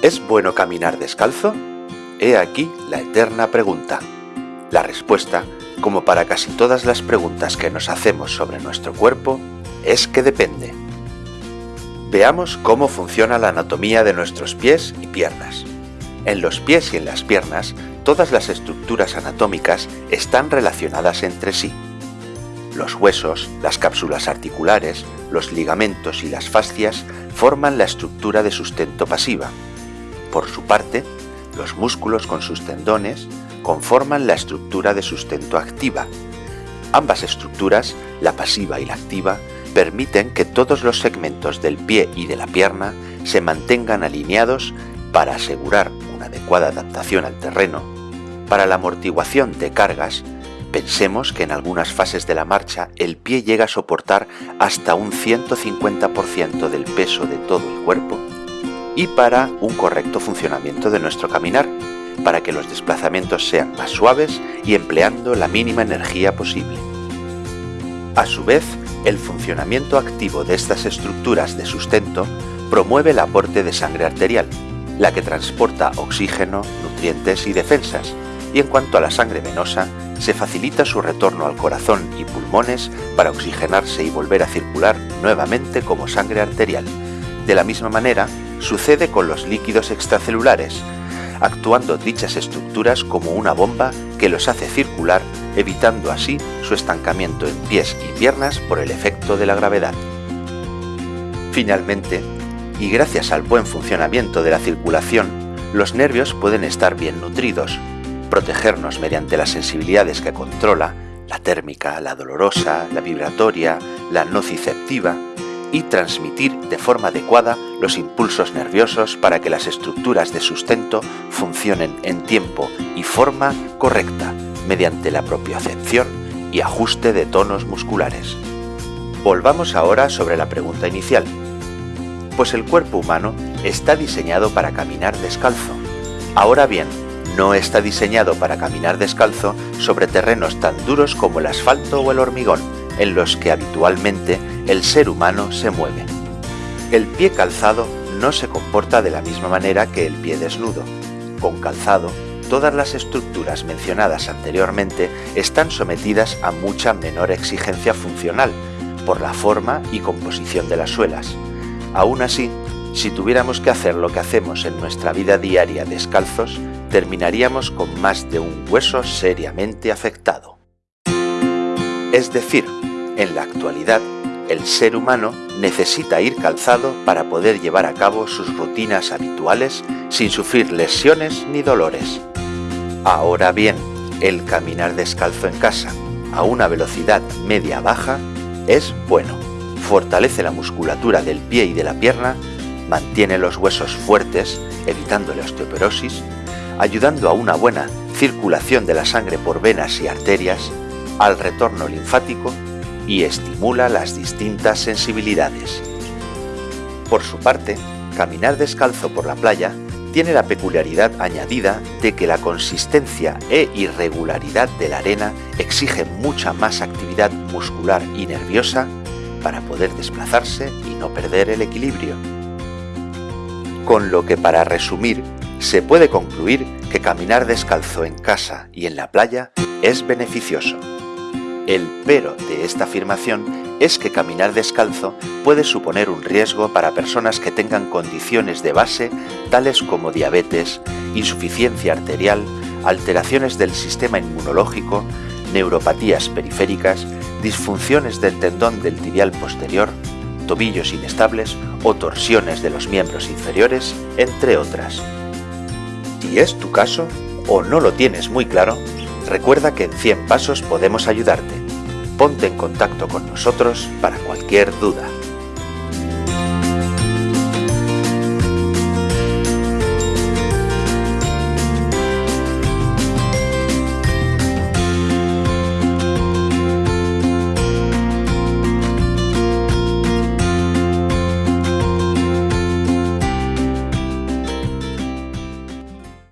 ¿Es bueno caminar descalzo? He aquí la eterna pregunta. La respuesta, como para casi todas las preguntas que nos hacemos sobre nuestro cuerpo, es que depende. Veamos cómo funciona la anatomía de nuestros pies y piernas. En los pies y en las piernas, todas las estructuras anatómicas están relacionadas entre sí. Los huesos, las cápsulas articulares, los ligamentos y las fascias forman la estructura de sustento pasiva. Por su parte, los músculos con sus tendones conforman la estructura de sustento activa. Ambas estructuras, la pasiva y la activa, permiten que todos los segmentos del pie y de la pierna se mantengan alineados para asegurar una adecuada adaptación al terreno. Para la amortiguación de cargas, pensemos que en algunas fases de la marcha el pie llega a soportar hasta un 150% del peso de todo el cuerpo y para un correcto funcionamiento de nuestro caminar, para que los desplazamientos sean más suaves y empleando la mínima energía posible. A su vez, el funcionamiento activo de estas estructuras de sustento promueve el aporte de sangre arterial, la que transporta oxígeno, nutrientes y defensas, y en cuanto a la sangre venosa, se facilita su retorno al corazón y pulmones para oxigenarse y volver a circular nuevamente como sangre arterial. De la misma manera, sucede con los líquidos extracelulares, actuando dichas estructuras como una bomba que los hace circular, evitando así su estancamiento en pies y piernas por el efecto de la gravedad. Finalmente, y gracias al buen funcionamiento de la circulación, los nervios pueden estar bien nutridos, protegernos mediante las sensibilidades que controla, la térmica, la dolorosa, la vibratoria, la nociceptiva, y transmitir de forma adecuada los impulsos nerviosos para que las estructuras de sustento funcionen en tiempo y forma correcta mediante la propiocepción y ajuste de tonos musculares. Volvamos ahora sobre la pregunta inicial. Pues el cuerpo humano está diseñado para caminar descalzo. Ahora bien, no está diseñado para caminar descalzo sobre terrenos tan duros como el asfalto o el hormigón, en los que habitualmente el ser humano se mueve. El pie calzado no se comporta de la misma manera que el pie desnudo. Con calzado, todas las estructuras mencionadas anteriormente están sometidas a mucha menor exigencia funcional por la forma y composición de las suelas. Aún así, si tuviéramos que hacer lo que hacemos en nuestra vida diaria descalzos, terminaríamos con más de un hueso seriamente afectado. Es decir, en la actualidad, el ser humano necesita ir calzado para poder llevar a cabo sus rutinas habituales sin sufrir lesiones ni dolores. Ahora bien, el caminar descalzo en casa a una velocidad media-baja es bueno. Fortalece la musculatura del pie y de la pierna, mantiene los huesos fuertes, evitando la osteoporosis, ayudando a una buena circulación de la sangre por venas y arterias, al retorno linfático y estimula las distintas sensibilidades. Por su parte, caminar descalzo por la playa tiene la peculiaridad añadida de que la consistencia e irregularidad de la arena exige mucha más actividad muscular y nerviosa para poder desplazarse y no perder el equilibrio. Con lo que para resumir, se puede concluir que caminar descalzo en casa y en la playa es beneficioso. El pero de esta afirmación es que caminar descalzo puede suponer un riesgo para personas que tengan condiciones de base tales como diabetes, insuficiencia arterial, alteraciones del sistema inmunológico, neuropatías periféricas, disfunciones del tendón del tibial posterior, tobillos inestables o torsiones de los miembros inferiores, entre otras. Si es tu caso, o no lo tienes muy claro, recuerda que en 100 pasos podemos ayudarte. Ponte en contacto con nosotros para cualquier duda.